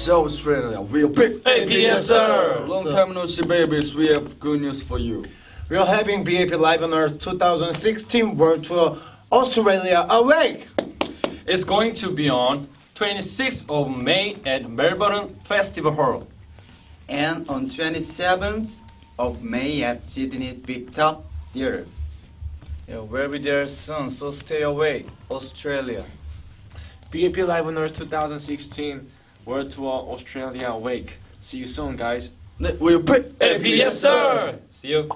South Australia, we're big. APS, sir. Long time no see, babies. We have good news for you. We are having BAP Live on Earth 2016 World Tour Australia Awake. It's going to be on 26th of May at Melbourne Festival Hall. and on 27th of May at Sydney Big Top Theatre. Yeah, we'll be there soon, so stay away, Australia. BAP Live on Earth 2016 World Tour Australia Awake. See you soon, guys. We're big. APS, sir. See you.